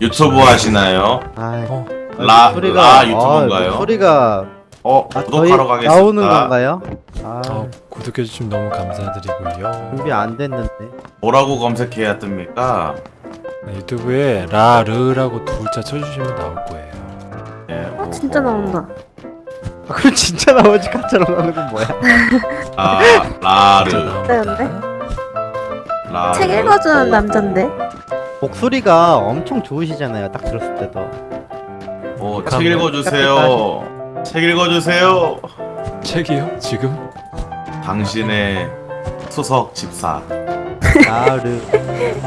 유튜브 하시나요? 아, 어, 라, 목소리가- 라 유튜브인가요? 아, 소리가 어, 아, 구독하러 가겠습니다. 나오는 건가요? 아, 어, 구독해주시면 너무 감사드리고요. 준비 안 됐는데. 뭐라고 검색해야 뜹니까? 네, 유튜브에 라르라고 두 글자 쳐주시면 나올 거예요. 예, 어 진짜 나온다. 아, 그럼 진짜 나머지 가짜로 나오는 건 뭐야? 아, 라르, 네인데? 라르. 책 읽어주는 남잔데? 목소리가 엄청 좋으시잖아요. 딱 들었을 때도. 어, 책 읽어주세요. 책 읽어주세요. 책이요? 지금? 당신의 수석 집사. 나르.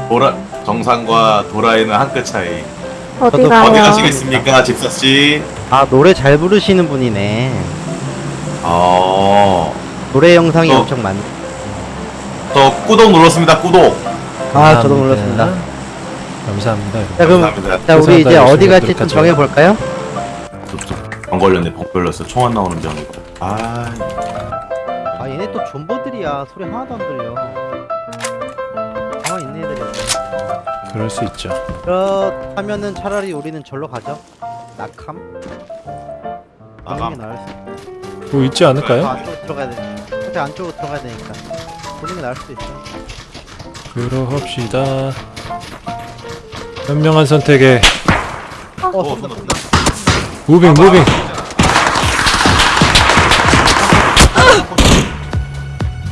도라, 정상과 도라에는 한 끗 차이. 어디 저도 어디 가요? 가시겠습니까, 집사 씨? 아, 노래 잘 부르시는 분이네. 어, 노래 영상이 어. 엄청 많. 저 구독 눌렀습니다. 구독. 아, 저도 감사합니다. 눌렀습니다. 감사합니다. 여러분. 자, 그럼 감사합니다. 자, 우리 이제. 어디 갈지 좀 정해 볼까요? 병 걸렸네. 병 걸렸어. 총 안 나오는 병이고. 아, 아, 얘네 또 존버들이야. 소리 하나도 안 들려. 가만 있는 애들이야. 그럴 수 있죠. 그렇다면은 차라리 우리는 절로 가죠. 낙함? 나감. 보는 게 나을 수 있어. 뭐 있지 더 않을까요? 안쪽으로 들어가야 돼. 어차피 안쪽으로 들어가야 되니까. 보는 게 나을 수도 있어. 그러합시다. 현명한 선택에 어, 어, 쏜다. 무빙 무빙.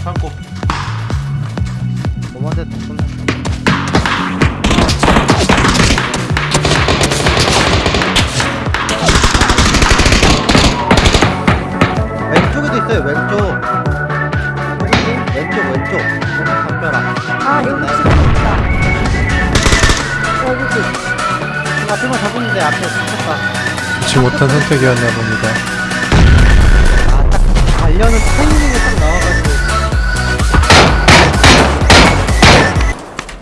참고. 몸한테 또 쏜다. 왼쪽에도 있어요, 왼쪽. 왼쪽, 왼쪽. 아 여기 앞에만 잡았는데 앞에 붙었다. 좋지 못한 선택이었나 봅니다. 아, 딱 달려는 타이밍이 딱 나와가지고.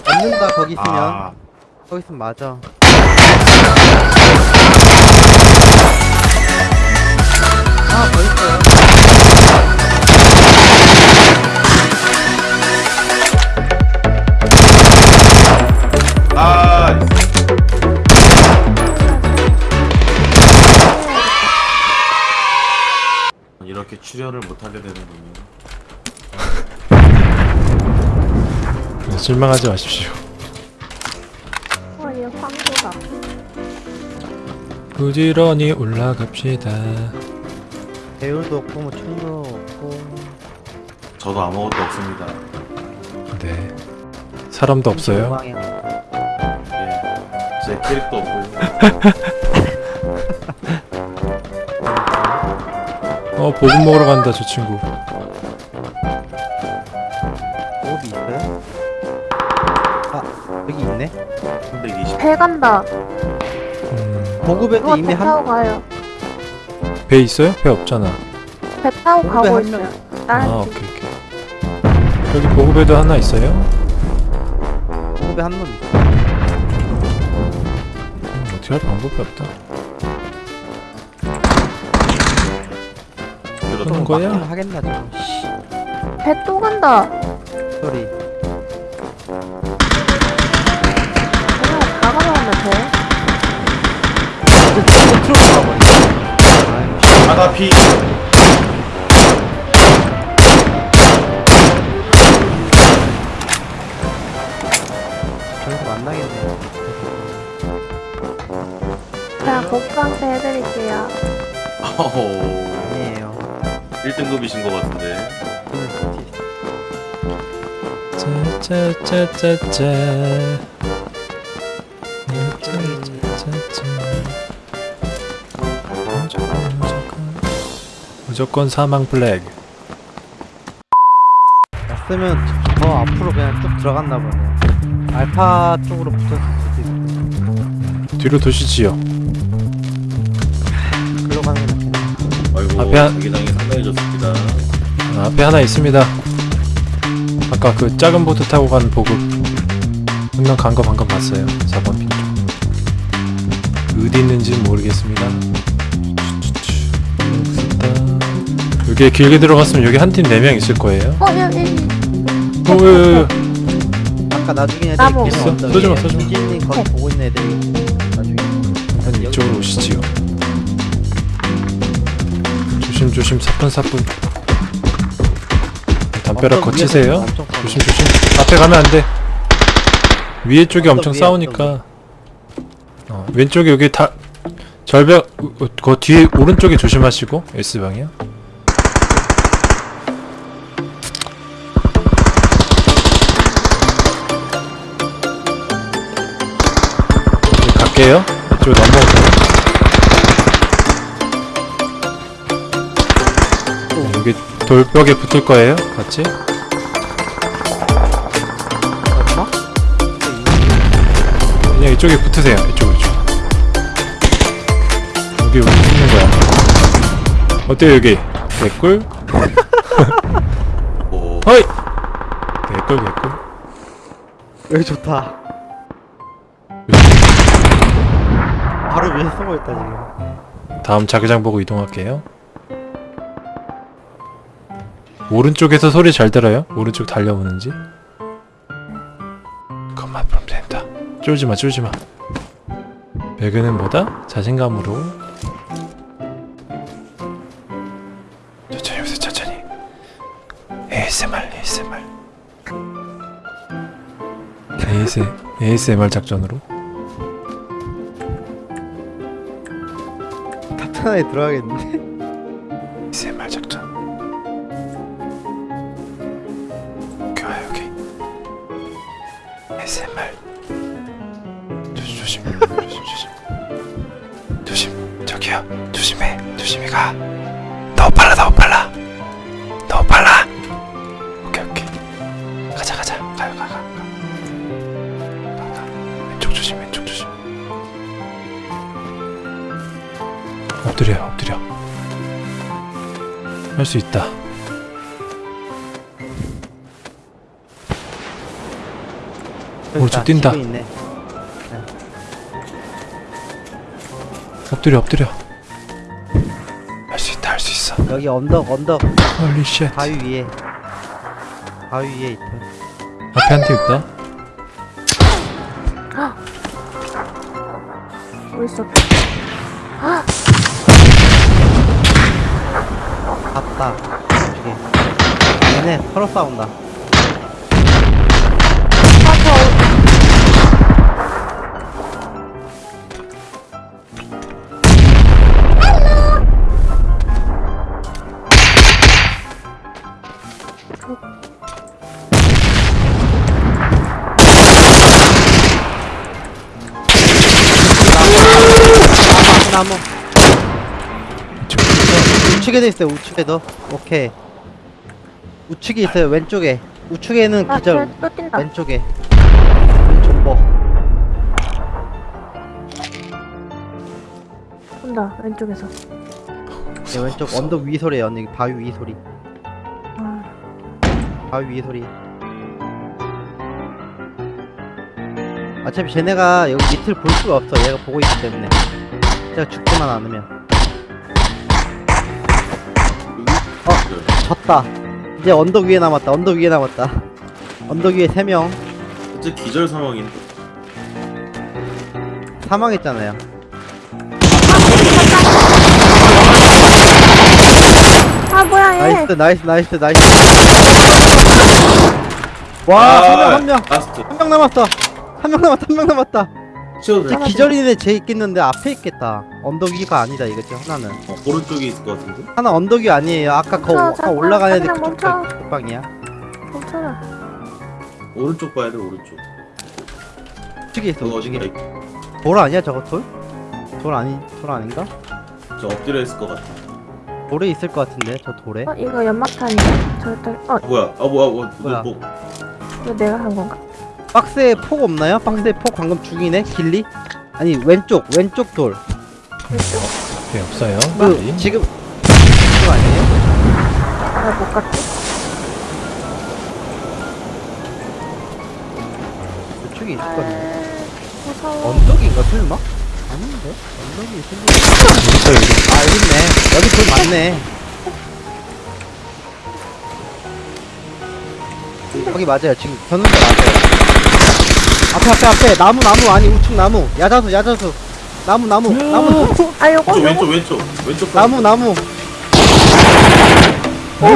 잡는다, 거기 있으면. 아, 거기 있으면 맞아. 아, 더 있어요. 출혈을 못하게 되는군요. 네, 실망하지 마십시오. 어 얘 황소다. 부지런히 올라갑시다. 배율도 없고, 뭐, 총도 없고. 저도 아무것도 없습니다. 네. 사람도 없어요. 예, 제 캐릭도 없고요. 어 보급 먹으러 간다 저 친구. 호흡이 있어요? 아, 여기 있네? 320. 배 간다. 음, 보급에도 누가 이미 배 타고 한, 가요. 배 있어요? 배 없잖아. 배 타고 보급에 가고 한 있어요. 명- 아. 오케이 오케이. 여기 보급에도 하나 있어요? 보급에 한놈 있어. 음, 어떻게 할 방법이 없다. 그런 거야? 하겠나, 좀. 씨, 배또 간다. 소리. 가져오면 돼. 트럭 가버리네. 바다 피. 저기서 만나겠네. 그냥 복강세 해드릴게요. 1등급이신 것 같은데. 짜짜짜짜짜. 짜짜짜짜. 무조건 사망 플래그. 났으면 더 앞으로 그냥 쭉 들어갔나 보네. 알파 쪽으로 붙었을 수도 있고. 뒤로 도시지요. 글로 가는 게 낫겠네. 아이고, 앞에 한- 자기당이 상당해졌습니다. 아, 앞에 하나 있습니다. 아까 그 작은 보트 타고 간 보급 한명간 거 방금 봤어요. 4번 핀 쪽. 어디 있는지는 모르겠습니다. 여기에 길게 들어갔으면 여기 한 팀 4명 있을 거예요. 어 여기. 어, 왜, 왜, 왜. 아까 나중에. 계속 있어? 언덕에 쏘지 마, 쏘지 마. 유진님 거기 보고 있는 애들이 나중에 한 이쪽으로 오시지요. 조심 조심 사뿐사뿐. 담벼락 거치세요. 위에서 엄청 싸워. 조심 조심. 앞에 가면 안 돼. 위에 쪽이 엄청 싸우니까. 어, 왼쪽에 여기 다 절벽 어, 그 뒤에 오른쪽에 조심하시고 S 방향. 이제 갈게요. 이쪽 넘어오세요. 돌벽에 붙을 거예요. 같이. 얼마? 그냥 이쪽에 붙으세요. 이쪽 이쪽. 여기 여기 붙는 거야. 어때요 여기? 개꿀? 오, 허이. 개꿀 개꿀. 여기 좋다 바로 위에 쏘고 있다 지금 다음 자기장 보고 이동할게요. 오른쪽에서 소리 잘 들어요? 오른쪽 달려오는지? 그것만 보면 된다. 쫄지마 쫄지마. 배그는 뭐다? 자신감으로. 천천히 오세요 천천히. ASMR ASMR. AS, ASMR 작전으로. 탑탄에 들어가겠는데? 저기요 조심해 조심히 가. 너무 빨라 너무 빨라. 너무 빨라. 오케이 오케이. 가자 가자 가요 가 가. 가. 가, 가. 왼쪽 조심 왼쪽 조심. 엎드려 엎드려. 할 수 있다. 오른쪽 뛴다. 엎드려 엎드려. 할 수 있다 할 수 있어. 여기 언덕 언덕 holy shit. 바위 위에 바위 위에 있다 앞에 한 팀 있다. 봤다 저기 얘네 서로 싸운다 나무. 나무 우측에도 있어요 우측에도 오케이. 우측에 있어요 왼쪽에. 우측에는 아, 기절. 뛴다. 왼쪽에. 왼쪽 뭐. 온다, 왼쪽에서. 네, 왼쪽 언덕 위 소리에요 언니. 바위 위 소리. 아, 바위 위 소리. 어차피 쟤네가 여기 밑을 볼 수가 없어. 얘가 보고 있기 때문에 제가 죽지만 않으면. 어 졌다. 이제 언덕 위에 남았다 언덕 위에 남았다. 언덕 위에 3명. 진짜 기절 상황인데. 사망했잖아요. 아 뭐야 얘. nice nice nice nice. 와한명한 명. 한명 라스트. 남았어. 한 명 남았다 한 명 남았다 돼. 이제 기절인 애쟤 있겠는데 앞에 있겠다 언덕 위가 아니다 이거지 하나는 어, 오른쪽에 있을 것 같은데? 하나 언덕 위 아니에요 아까 거 멈춰, 아까 잠깐, 애들 잠깐 그쪽 멈춰. 쪽 방이야 멈춰라. 오른쪽 봐야 돼, 오른쪽. 우측에 있어 그거 우측에 어디가 돌 아니야 저거 돌? 돌 아니 돌 아닌가? 저 엎드려 있을 것 같아. 돌에 있을 것 같은데 저 돌에 어 이거 연막탄이야. 절대. 어 뭐야? 아, 뭐야, 뭐, 뭐야? 뭐, 이거 내가 한 건가? 박스에 폭 없나요? 박스에 폭 방금 죽이네 길리? 아니 왼쪽 왼쪽 돌 왼쪽? 네 없어요. 그 빨리. 지금 그거 아니에요? 나못 갔지? 왼쪽에 있을 아, 무서워. 언덕인가 설마? 아닌데? 언덕이 있을 것 있어 여기. 아 여기 있네 여기 돌 많네 거기 맞아요. 지금 걷는 데 맞아요. 앞에 앞에 앞에. 나무 나무. 아니 우측 나무. 야자수 야자수. 나무 나무. 나무. 아 요거 왼쪽 요거 왼쪽 왼쪽. 왼쪽 나무 나무. 아,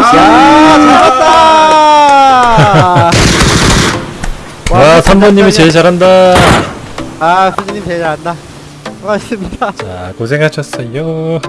잘했다! 와 3번님이 제일 잘한다. 아 수진님 제일 잘한다. 고맙습니다. 자 고생하셨어요